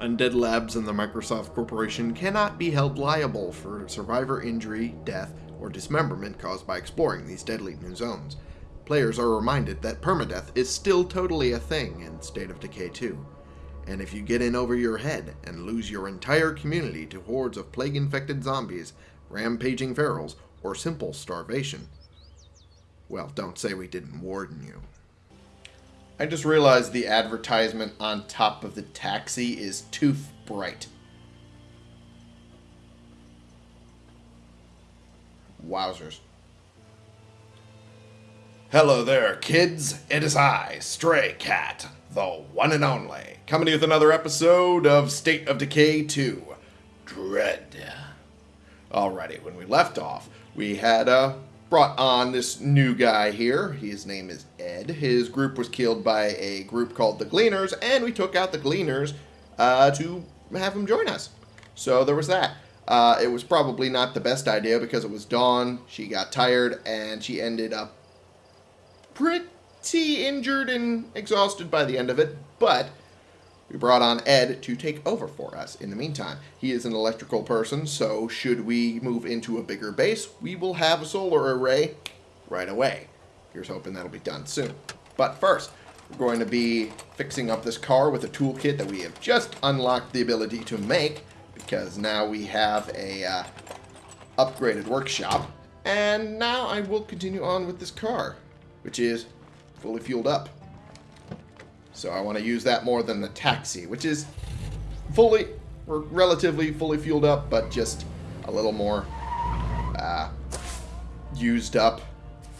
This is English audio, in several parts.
Undead Labs and the Microsoft Corporation cannot be held liable for survivor injury, death, or dismemberment caused by exploring these deadly new zones. Players are reminded that permadeath is still totally a thing in State of Decay 2. And if you get in over your head and lose your entire community to hordes of plague-infected zombies, rampaging ferals, or simple starvation, well, don't say we didn't warn you. I just realized the advertisement on top of the taxi is too bright. Wowzers. Hello there, kids. It is I, Stray Cat, the one and only, coming with another episode of State of Decay 2 Dread. Alrighty, when we left off, we had uh, brought on this new guy here. His name is Ed. His group was killed by a group called the Gleaners, and we took out the Gleaners uh, to have him join us. So there was that. Uh, it was probably not the best idea because it was dawn. She got tired, and she ended up pretty injured and exhausted by the end of it. But we brought on Ed to take over for us in the meantime. He is an electrical person, so should we move into a bigger base, we will have a solar array right away. Here's hoping that'll be done soon. But first, we're going to be fixing up this car with a toolkit that we have just unlocked the ability to make because now we have a uh, upgraded workshop. And now I will continue on with this car, which is fully fueled up. So I want to use that more than the taxi, which is fully, or relatively fully fueled up, but just a little more uh, used up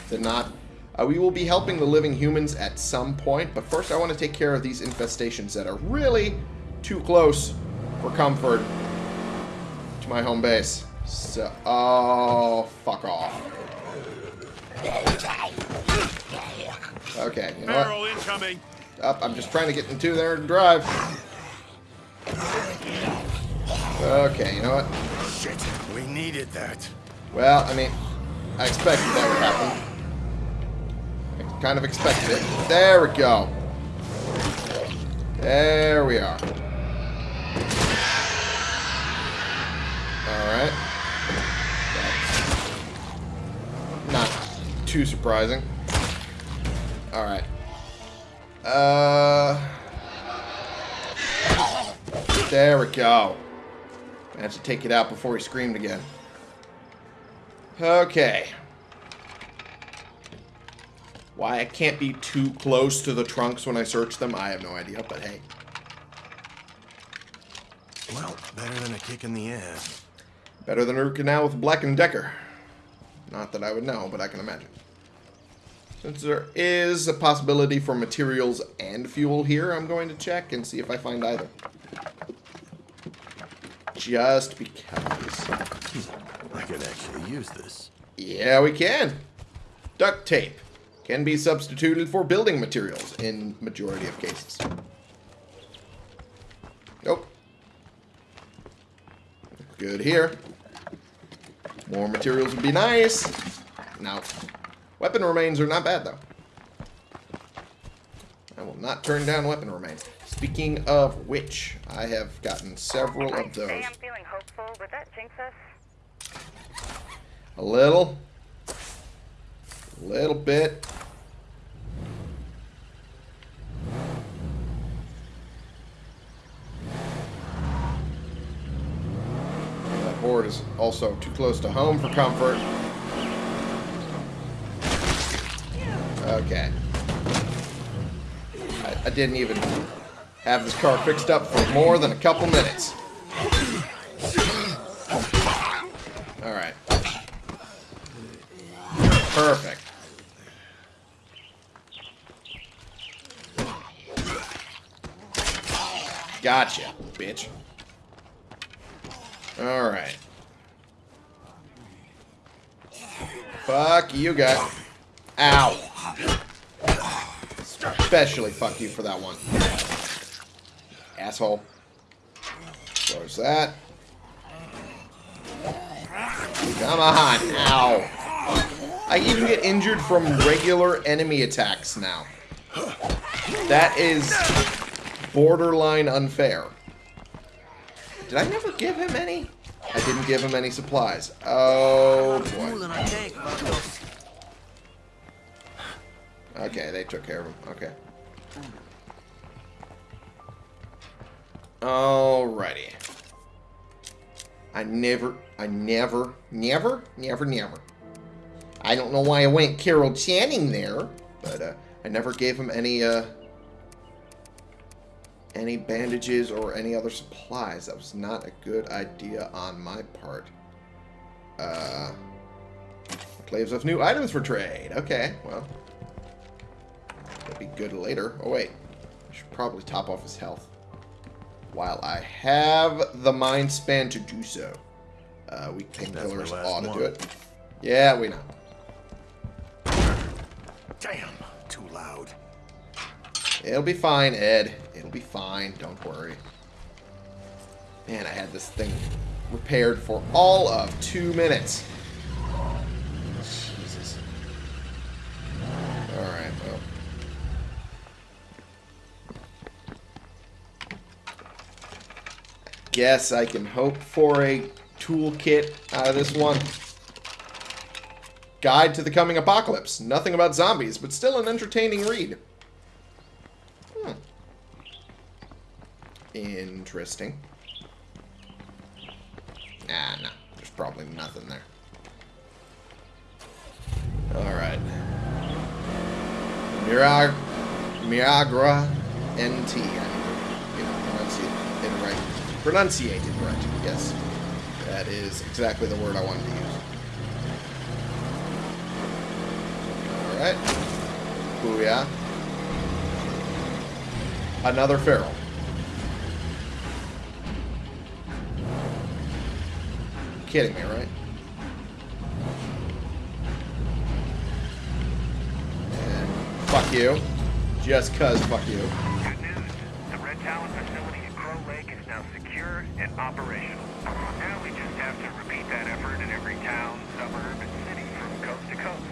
than not. Uh, we will be helping the living humans at some point, but first I want to take care of these infestations that are really too close for comfort to my home base. So, oh, fuck off. Okay, you know what? incoming. Up, I'm just trying to get into there and drive. Okay, you know what? Shit, we needed that. Well, I mean, I expected that would happen. I kind of expected it. There we go. There we are. Alright. Not too surprising. Alright. Uh, there we go. I have to take it out before he screamed again. Okay. Why I can't be too close to the trunks when I search them, I have no idea, but hey. Well, better than a kick in the ass. Better than a root canal with Black and Decker. Not that I would know, but I can imagine. Since there is a possibility for materials and fuel here, I'm going to check and see if I find either. Just because. I could actually use this. Yeah, we can. Duct tape can be substituted for building materials in majority of cases. Nope. Good here. More materials would be nice. Now, Weapon remains are not bad, though. I will not turn down weapon remains. Speaking of which, I have gotten several of those. I'm feeling hopeful. Would that jinx us? A little. A little bit. That horde is also too close to home for comfort. Okay. I, I didn't even have this car fixed up for more than a couple minutes. Alright. Perfect. Gotcha, bitch. Alright. Fuck you guys. Ow. Especially fuck you for that one. Asshole. Close that. Come on. Ow. I even get injured from regular enemy attacks now. That is borderline unfair. Did I never give him any? I didn't give him any supplies. Oh, boy. Okay, they took care of him. Okay. Alrighty. I never, I never, never, never, never. I don't know why I went Carol Channing there, but uh, I never gave him any, uh, any bandages or any other supplies. That was not a good idea on my part. Uh, claims of new items for trade. Okay, well. That'd be good later. Oh, wait. I should probably top off his health. While I have the mind span to do so. Uh, my painkillers ought to one. do it. Yeah, we know. Damn, too loud. It'll be fine, Ed. It'll be fine. Don't worry. Man, I had this thing repaired for all of two minutes. Jesus. Alright, well. Guess I can hope for a toolkit out of this one. Guide to the Coming Apocalypse. Nothing about zombies, but still an entertaining read. Hmm. Interesting. Ah, no. There's probably nothing there. Alright. Mirag NT. I need to, you know, pronunciate it right. Pronunciate it right, yes. That is exactly the word I wanted to use. Alright. Booyah. Another feral. Kidding me, right? And fuck you. Just cuz fuck you. Good news. The Red Talon facility at Crow Lake is now secure and operational. Uh, now we just have to repeat that effort in every town, suburb, and city from coast to coast.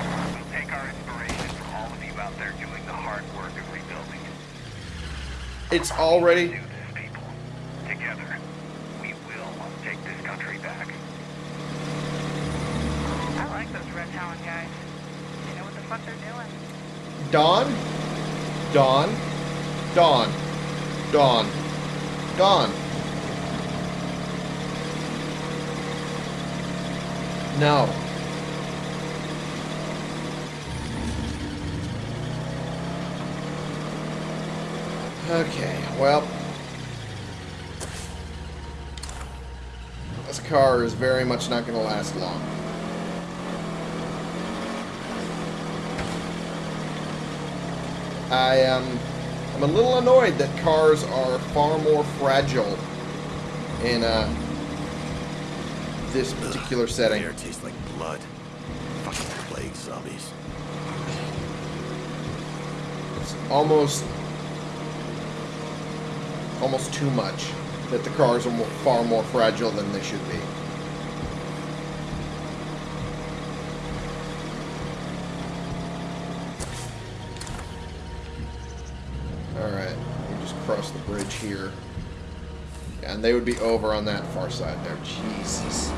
Uh, we'll take our inspiration from all of you out there doing the hard work of rebuilding. It's already Do this, people. Together, we will take this country back. I like those Red Talon guys. They know what the fuck they're doing. Dawn, Dawn, Dawn, Dawn, Dawn. No. Okay, well. This car is very much not going to last long. I am I'm a little annoyed that cars are far more fragile in uh, this particular setting. Air tastes like blood. Fucking plague zombies. It's almost almost too much that the cars are more, far more fragile than they should be. We just cross the bridge here. And they would be over on that far side there. Jesus.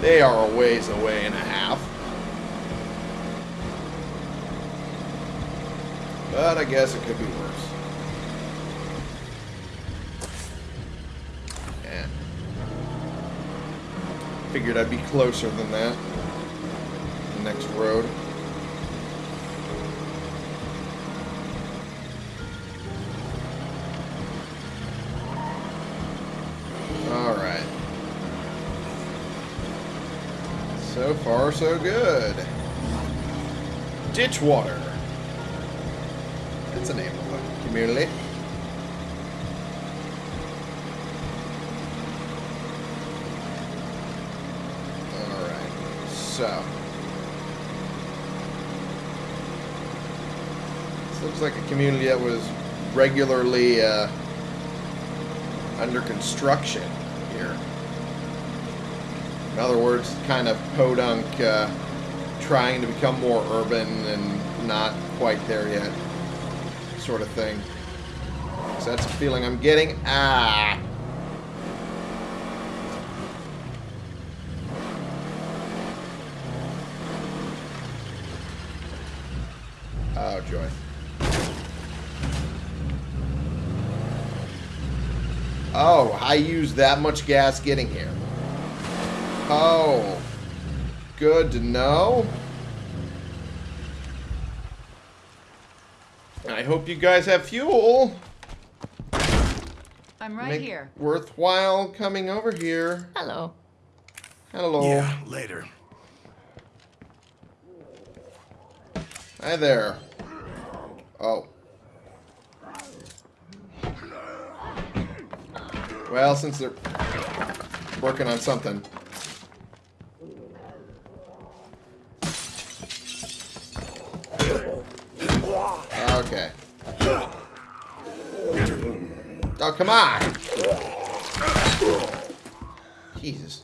They are a ways away and a half. But I guess it could be worse. Yeah. Figured I'd be closer than that. The next road. Far, so good. Ditchwater. That's a name of a community. Alright, so. This looks like a community that was regularly uh, under construction. In other words, kind of podunk, uh, trying to become more urban and not quite there yet sort of thing. So that's the feeling I'm getting. Ah! Oh, joy. Oh, I used that much gas getting here. Oh. Good to know. I hope you guys have fuel. I'm right Make here. Worthwhile coming over here. Hello. Hello. Yeah, later. Hi there. Oh. Well, since they're working on something. Okay. Oh, come on! Jesus.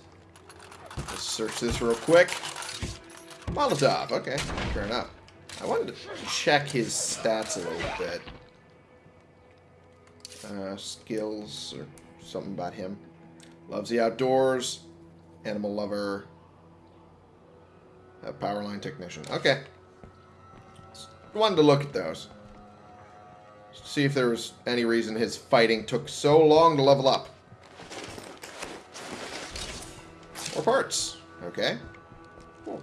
Let's search this real quick. Molotov. Okay, fair enough. I wanted to check his stats a little bit. Uh, skills or something about him. Loves the outdoors. Animal lover. A power line technician. Okay. Just wanted to look at those. See if there was any reason his fighting took so long to level up. More parts. Okay. Cool.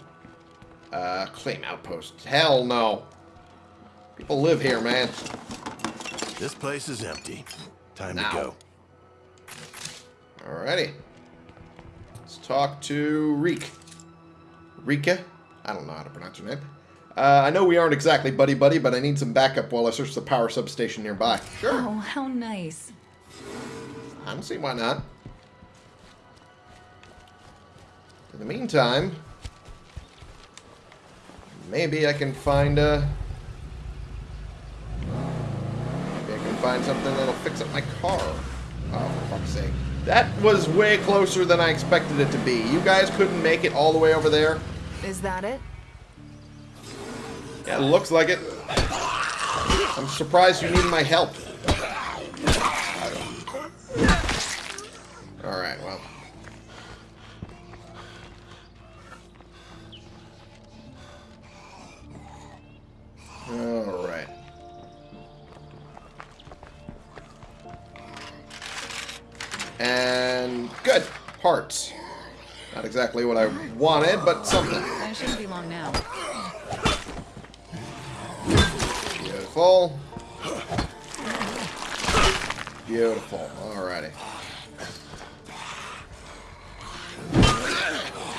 Uh, claim outpost. Hell no. People live here, man. This place is empty. Time Now. to go. Alrighty. Let's talk to Reek. Rika? I don't know how to pronounce her name. Uh, I know we aren't exactly buddy-buddy, but I need some backup while I search the power substation nearby. Sure. Oh, how nice. I don't see why not. In the meantime, maybe I can find a. Maybe I can find something that'll fix up my car. Oh, for fuck's sake. That was way closer than I expected it to be. You guys couldn't make it all the way over there? Is that it? Yeah, it looks like it. I'm surprised you need my help. Alright, well. Alright. And good. Parts. Not exactly what I wanted, but something. That shouldn't be long now. Beautiful. Beautiful. Alrighty.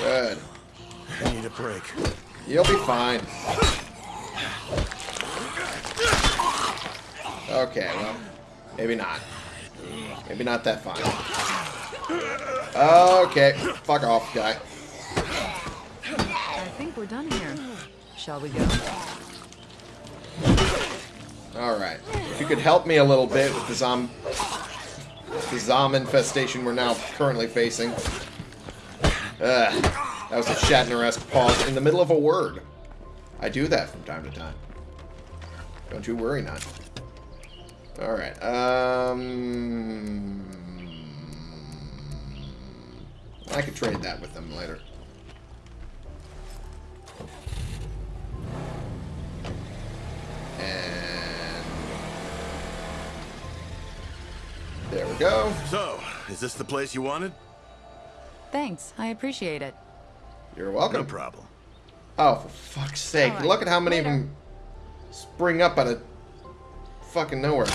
Good. I need a break. You'll be fine. Okay, well, maybe not. Maybe not that fine. Okay, fuck off, guy. I think we're done here. Shall we go? Alright. If you could help me a little bit with the zom... The zom infestation we're now currently facing. Ugh. That was a Shatner-esque pause in the middle of a word. I do that from time to time. Don't you worry, not. Alright, um... I could trade that with them later. And... There we go. So, is this the place you wanted? Thanks. I appreciate it. You're welcome. No problem. Oh, for fuck's sake. All right, Look at how many of them spring up out of fucking nowhere.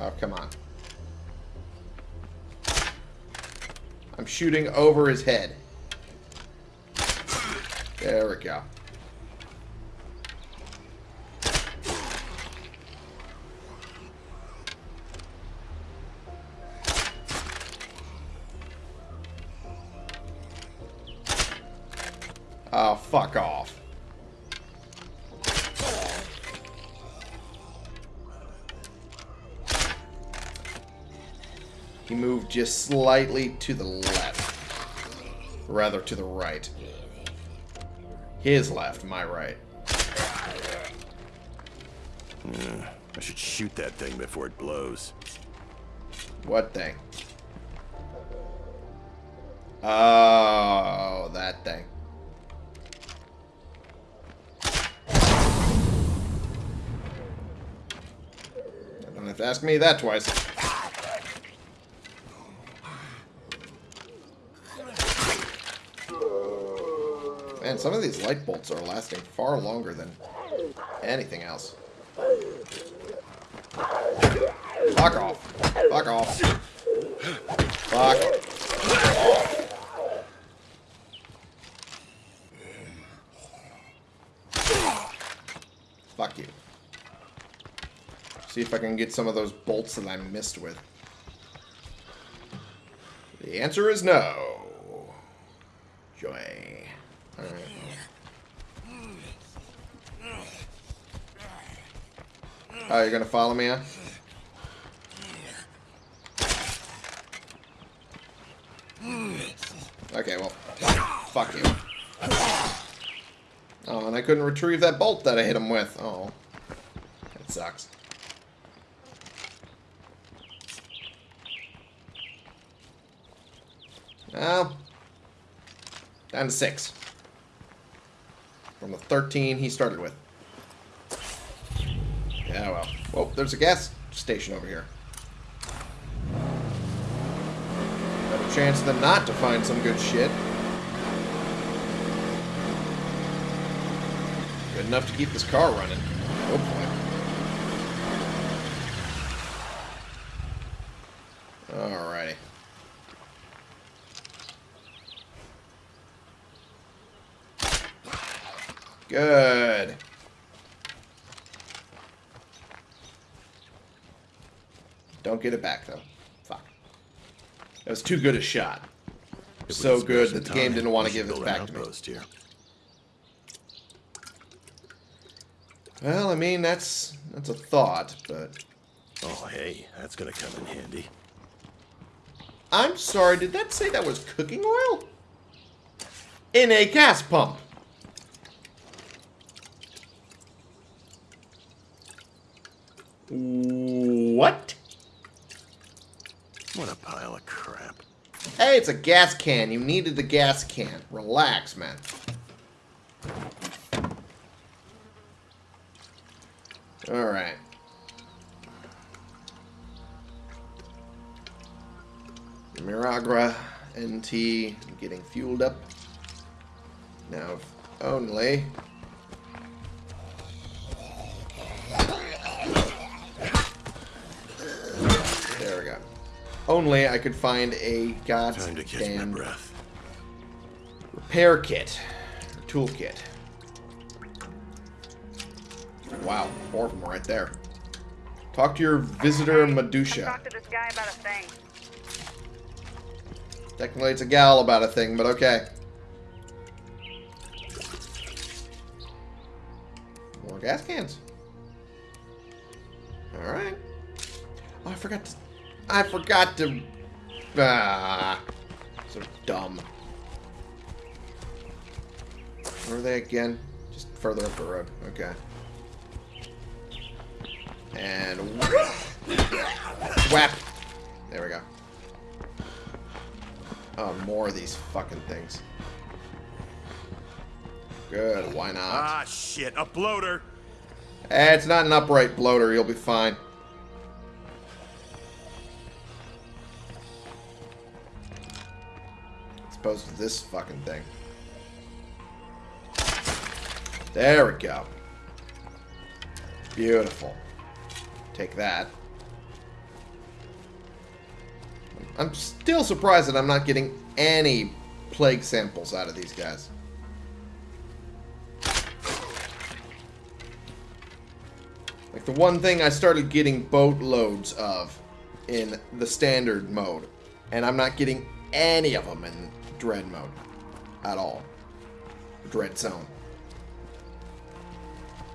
Oh, come on. I'm shooting over his head. There we go. Fuck off. He moved just slightly to the left. Rather, to the right. His left, my right. I should shoot that thing before it blows. What thing? Oh, that thing. Have to ask me that twice. Man, some of these light bolts are lasting far longer than anything else. Fuck off. Fuck off. Fuck off. Fuck you. See if I can get some of those bolts that I missed with. The answer is no. Joy. Alright. Oh, you're gonna follow me, huh? Okay, well, fuck you. Oh, and I couldn't retrieve that bolt that I hit him with. Oh. That sucks. Well, down to six. From the 13 he started with. Yeah, well. Whoa, there's a gas station over here. Better chance than not to find some good shit. Good enough to keep this car running. Hopefully. Alrighty. Good. Don't get it back, though. Fuck. That was too good a shot. So good that the game didn't want to give this back to me. Here. Well, I mean, that's that's a thought, but... Oh, hey, that's gonna come in handy. I'm sorry, did that say that was cooking oil? In a gas pump. What? What a pile of crap. Hey, it's a gas can. You needed the gas can. Relax, man. Alright. Miragra NT getting fueled up. Now, only. Only I could find a Time to catch my goddamn breath. repair kit. toolkit. Wow, four of them right there. Talk to your visitor, Hey, Medusha. Talk to this guy about a thing. Technically, it's a gal about a thing, but okay. More gas cans. Alright. Oh, I forgot to... I forgot to... Ah. So dumb. Where are they again? Just further up the road. Okay. And... Whap! There we go. Oh, more of these fucking things. Good, why not? Ah, shit, a bloater! Eh, it's not an upright bloater, you'll be fine. Opposed to this fucking thing. There we go. Beautiful. Take that. I'm still surprised that I'm not getting any plague samples out of these guys. Like the one thing I started getting boatloads of in the standard mode. And I'm not getting any of them in dread mode. At all. Dread zone.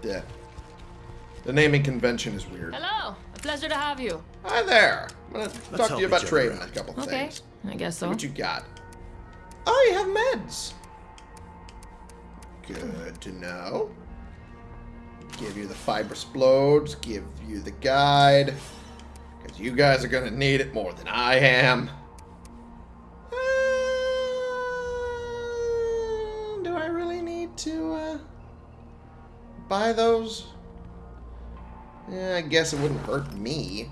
Yeah. The naming convention is weird. Hello, a pleasure to have you. Hi there. I'm gonna talk to you about each trading a couple Okay, things. Okay. I guess See so. what you got. Oh, you have meds. Good to know. Give you the fiber explodes. Give you the guide. Because you guys are going to need it more than I am. Buy those? Eh, I guess it wouldn't hurt me.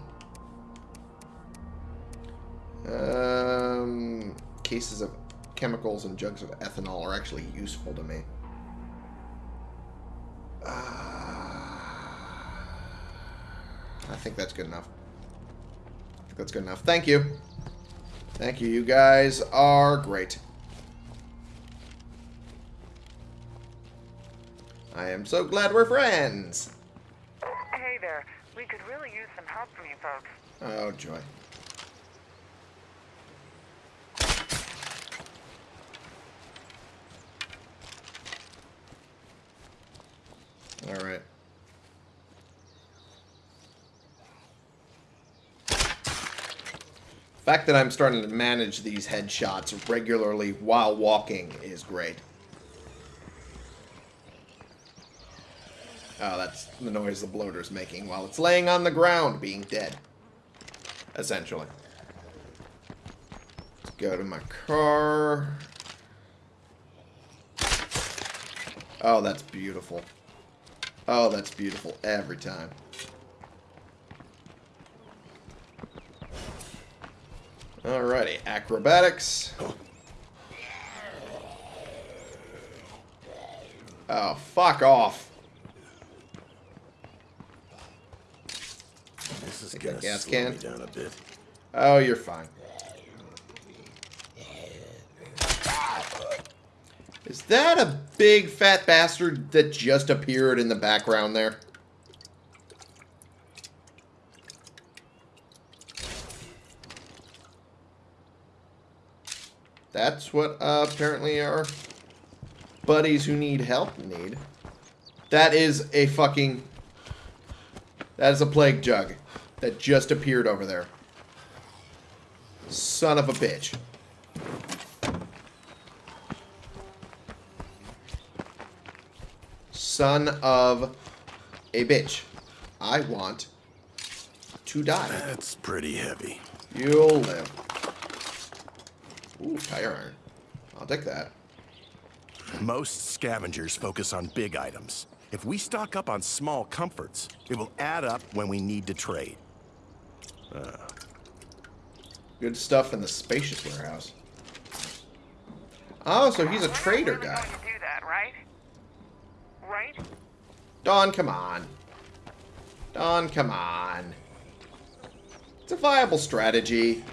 Um, cases of chemicals and jugs of ethanol are actually useful to me. Uh, I think that's good enough. I think that's good enough. Thank you. Thank you. You guys are great. I am so glad we're friends. Hey there. We could really use some help from you folks. Oh, joy. All right. The fact that I'm starting to manage these headshots regularly while walking is great. Oh, that's the noise the bloater's making while it's laying on the ground being dead. Essentially. Let's go to my car. Oh, that's beautiful. Oh, that's beautiful every time. Alrighty, acrobatics. Oh, fuck off. This is gas can. down a bit. Oh, you're fine. Is that a big fat bastard that just appeared in the background there? That's what uh, apparently our buddies who need help need. That is a fucking... That is a plague jug that just appeared over there. Son of a bitch. Son of a bitch. I want to die. That's pretty heavy. You'll live. Ooh, tire iron. I'll take that. Most scavengers focus on big items. If we stock up on small comforts, it will add up when we need to trade. Good stuff in the spacious warehouse. Oh, so he's a trader guy. do that, right? Right? Don, come on. Don, come on. It's a viable strategy.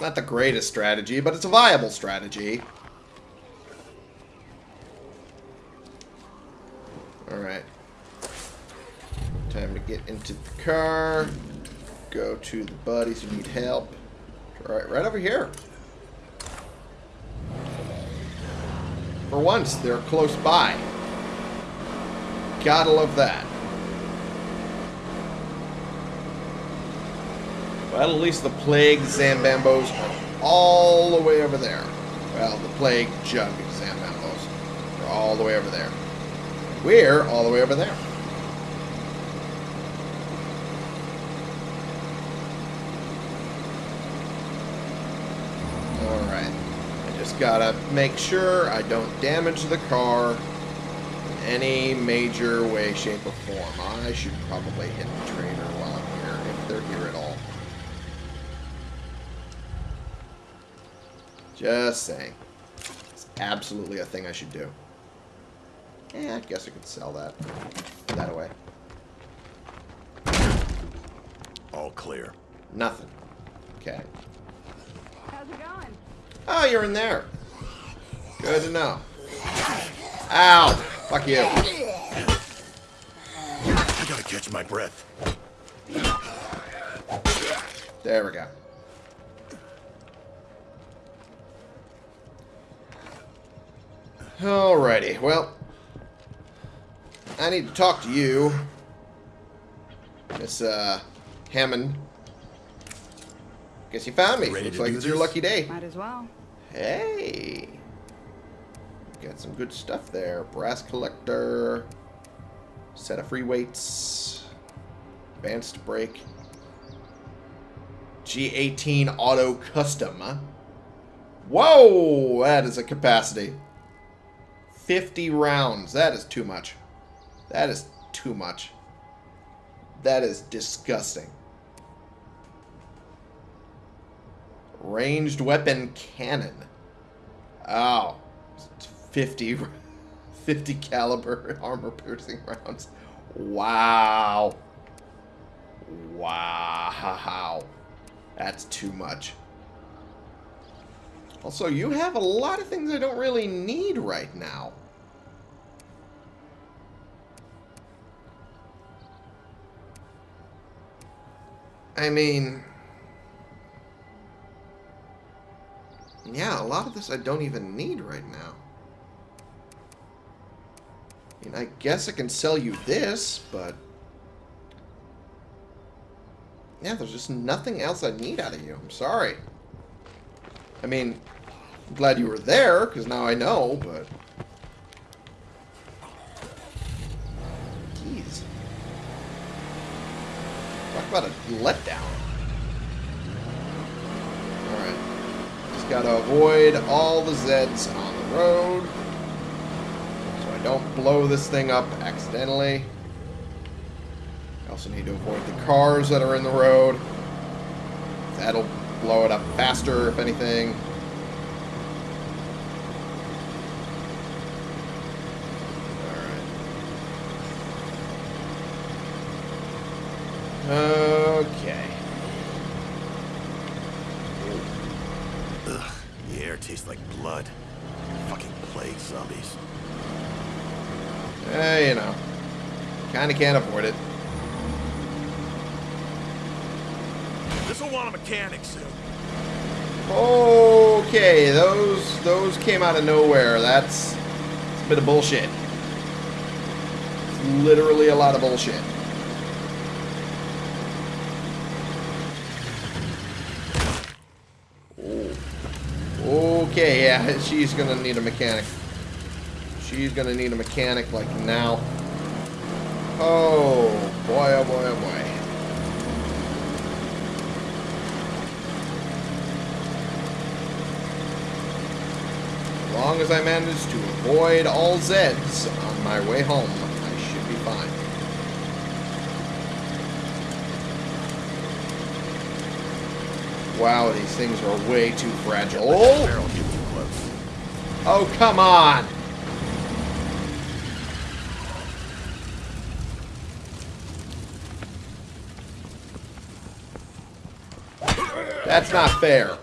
Not the greatest strategy, but it's a viable strategy. Alright. Time to the car. Go to the buddies who need help. Alright, right over here. For once, they're close by. Gotta love that. Well, at least the plague Zambambos are all the way over there. Well, the plague jug Zambambos are all the way over there. We're all the way over there. Alright. I just gotta make sure I don't damage the car in any major way, shape, or form. I should probably hit the trainer while I'm here, if they're here at all. Just saying. It's absolutely a thing I should do. Yeah, I guess I could sell that. That away. All clear. Nothing. Okay. How's it going? Oh, you're in there. Good to know. Ow! Fuck you. I gotta catch my breath. There we go. Alrighty, well, I need to talk to you, Miss uh, Hammond. Guess you found me. Ready Looks like do it's your lucky day. Might as well. Hey, got some good stuff there. Brass collector, set of free weights, advanced brake, G18 auto custom. huh? Whoa, that is a capacity. 50 rounds. That is too much. That is too much. That is disgusting. Ranged weapon cannon. Oh. 50, 50 caliber armor piercing rounds. Wow. Wow. That's too much. Also, you have a lot of things I don't really need right now. I mean... Yeah, a lot of this I don't even need right now. I mean, I guess I can sell you this, but... Yeah, there's just nothing else I need out of you. I'm sorry. I mean, I'm glad you were there, because now I know, but... Jeez. Talk about a letdown. Alright. Just gotta avoid all the Zeds on the road. So I don't blow this thing up accidentally. I also need to avoid the cars that are in the road. That'll blow it up faster, if anything. Okay. Ugh, the air tastes like blood. Fucking plague zombies. Eh, you know. I kinda can't afford it. This'll want a mechanic soon. Okay, those those came out of nowhere. That's, that's a bit of bullshit. It's literally a lot of bullshit. Okay, yeah, she's gonna need a mechanic. She's gonna need a mechanic like now. Oh, boy, oh boy, oh boy. As long as I manage to avoid all Zeds on my way home, I should be fine. Wow, these things are way too fragile. Oh, Barrel get too close. oh come on! That's not fair.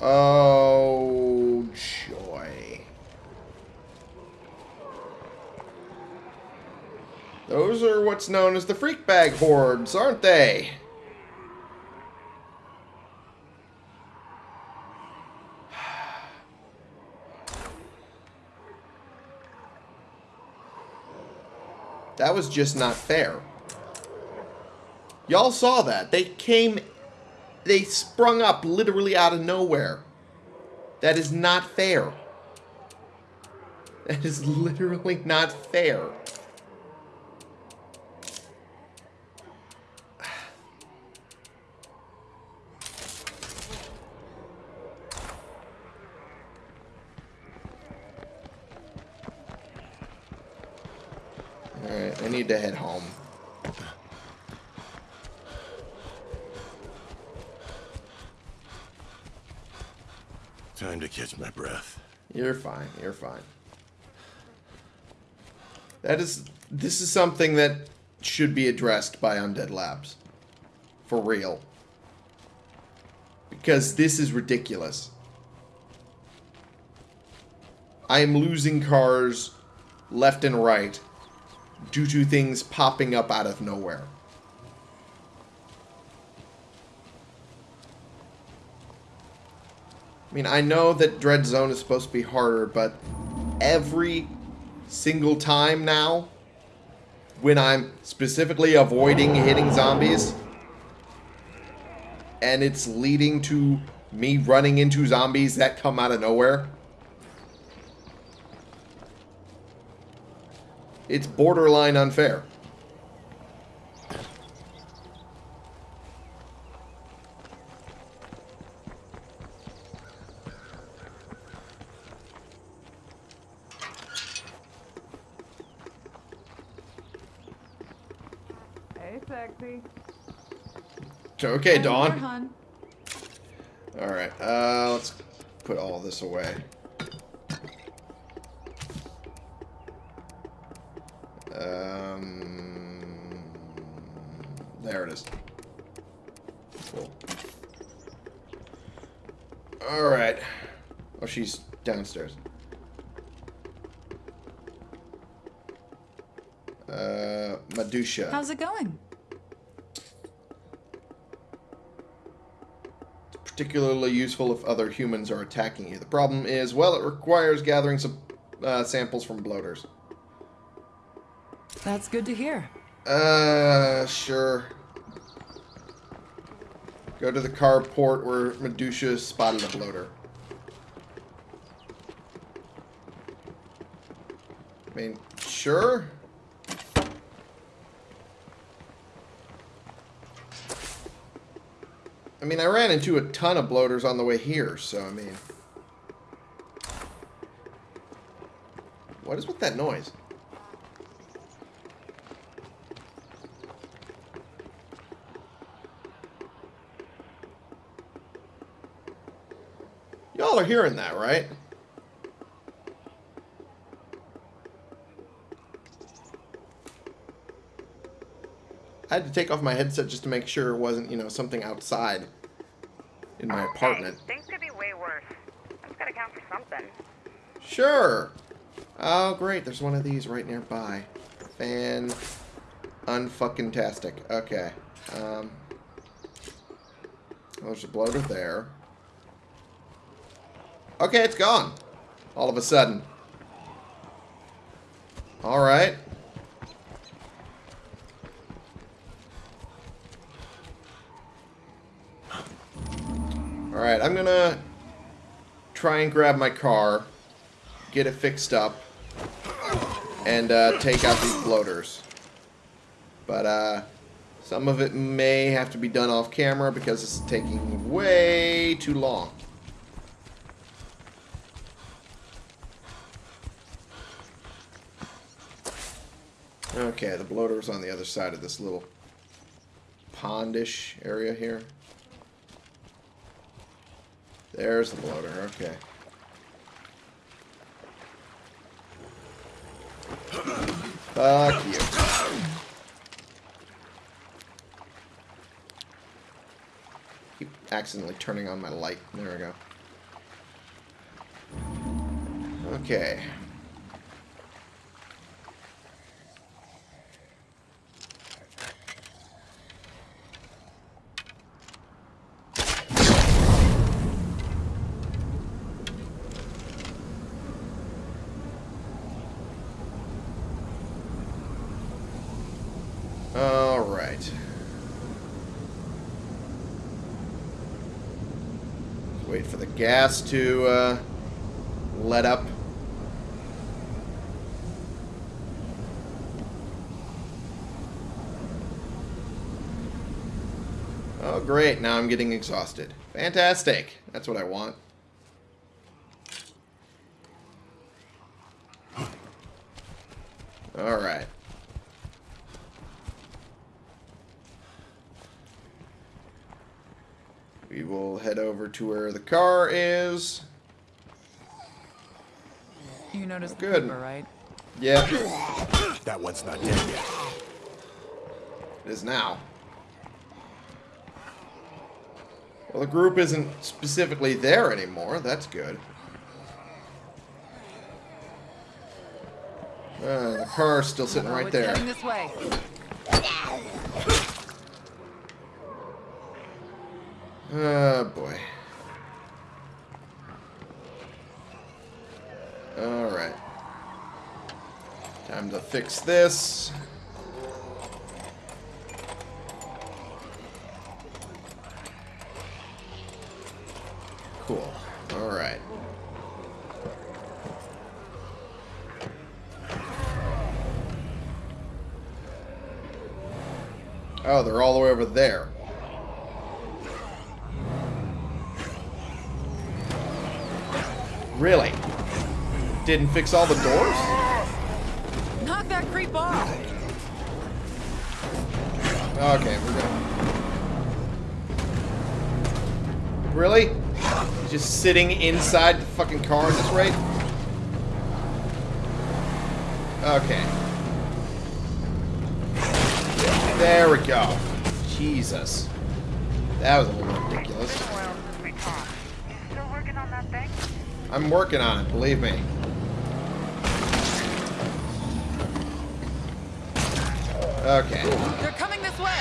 Oh, joy. Those are what's known as the freak bag hordes, aren't they? That was just not fair. Y'all saw that. They came... They sprung up literally out of nowhere. That is not fair. That is literally not fair. Alright, I need to head home. Time to catch my breath. You're fine. You're fine. That is this is something that should be addressed by Undead Labs. For real. Because this is ridiculous. I am losing cars left and right due to things popping up out of nowhere. I mean, I know that Dread Zone is supposed to be harder, but every single time now, when I'm specifically avoiding hitting zombies, and it's leading to me running into zombies that come out of nowhere, it's borderline unfair. Hey, sexy. Okay, Dawn. All right, uh, let's put all this away. She's downstairs. Uh, Madusha. How's it going? particularly useful if other humans are attacking you. The problem is, well, it requires gathering some uh, samples from bloaters. That's good to hear. Uh, sure. Go to the carport where Medusa spotted a bloater. I mean, sure. I mean, I ran into a ton of bloaters on the way here, so I mean... What is with that noise? Y'all are hearing that, right? I had to take off my headset just to make sure it wasn't, you know, something outside in my apartment. Things could be way worse. That's gotta count for something. Sure. Oh, great. There's one of these right nearby. Fan unfucking tastic. Okay. Um, there's a bloater there. Okay, it's gone. All of a sudden. All I'm gonna try and grab my car, get it fixed up, and uh, take out these bloaters. But uh, some of it may have to be done off camera because it's taking way too long. Okay, the bloater's on the other side of this little pondish area here. There's the bloater, okay. Fuck you. Keep accidentally turning on my light. There we go. Okay. All right. Wait for the gas to uh, let up. Oh, great. Now I'm getting exhausted. Fantastic. That's what I want. All right. We will head over to where the car is. You noticed Good. the paper, right? Yeah, That one's not dead yet. it is now. Well, the group isn't specifically there anymore. That's good. Uh, the car's still sitting Oh, right there. heading this way. Oh, boy. Alright. Time to fix this. Didn't fix all the doors? Knock that creep off. Okay, we're gonna. Really? Just sitting inside the fucking car at this rate? Okay. There we go. Jesus. That was a little ridiculous. Been a while since we talked. You still working on that thing? I'm working on it, believe me. Okay. They're coming this way.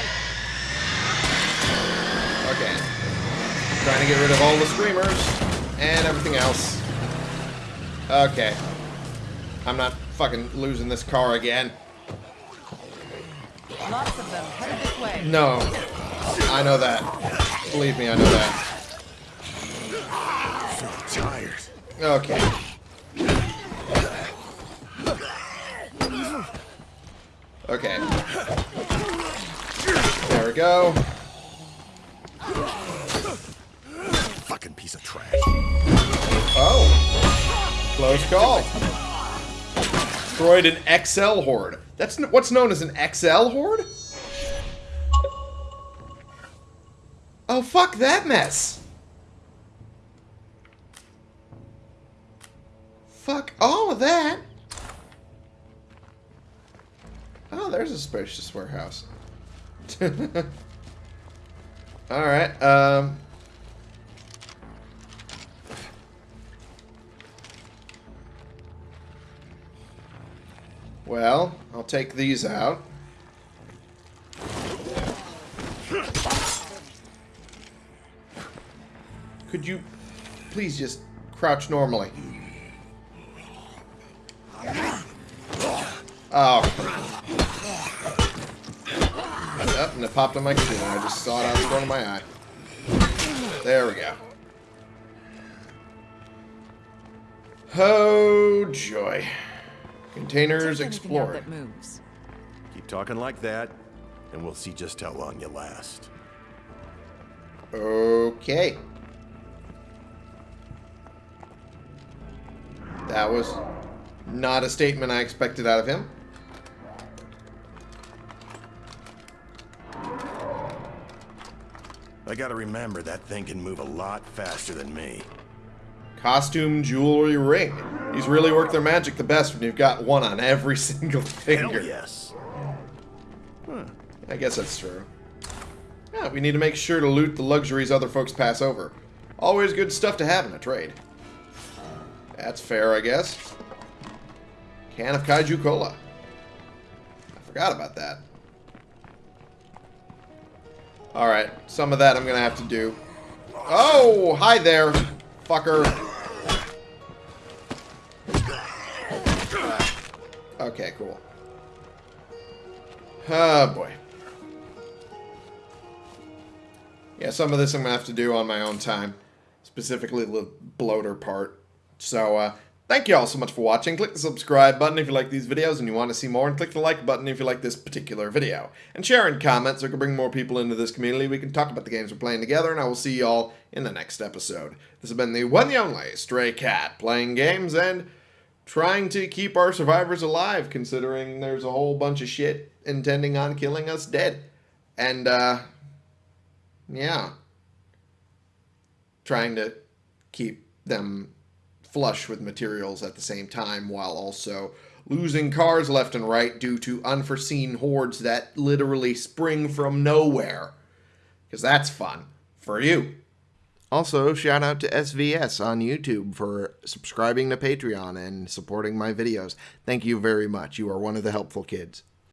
Okay. Trying to get rid of all the screamers and everything else. Okay. I'm not fucking losing this car again. Lots of them headed this way. No. I know that. Believe me, I know that. So Tired. Okay. Okay. Go. Fucking piece of trash. Oh. Close call. Destroyed an XL horde. That's what's known as an XL horde? Oh, fuck that mess. Fuck all of that. Oh, there's a spacious warehouse. Alright, um... Well, I'll take these out. Could you please just crouch normally? Oh. And it popped on my computer. I just saw it out of the corner of my eye. There we go. Oh, joy. Containers Take explored. moves. Keep talking like that, and we'll see just how long you last. Okay. That was not a statement I expected out of him. I gotta remember that thing can move a lot faster than me. Costume, jewelry, ring. These really work their magic the best when you've got one on every single finger. Hell yes. I guess that's true. Yeah, we need to make sure to loot the luxuries other folks pass over. Always good stuff to have in a trade. That's fair, I guess. Can of Kaiju Cola. I forgot about that. Alright, some of that I'm gonna have to do. Oh, hi there, fucker. Okay, cool. Oh, boy. Yeah, some of this I'm going to have to do on my own time. Specifically the bloater part. So, uh, thank you all so much for watching. Click the subscribe button if you like these videos and you want to see more. And click the like button if you like this particular video. And share and comment so we can bring more people into this community. We can talk about the games we're playing together. And I will see you all in the next episode. This has been the one and only Stray Cat. Playing games and trying to keep our survivors alive, considering there's a whole bunch of shit intending on killing us dead. And, uh, yeah. Trying to keep them flush with materials at the same time while also losing cars left and right due to unforeseen hordes that literally spring from nowhere. Because that's fun for you. Also, shout out to SVS on YouTube for subscribing to Patreon and supporting my videos. Thank you very much. You are one of the helpful kids.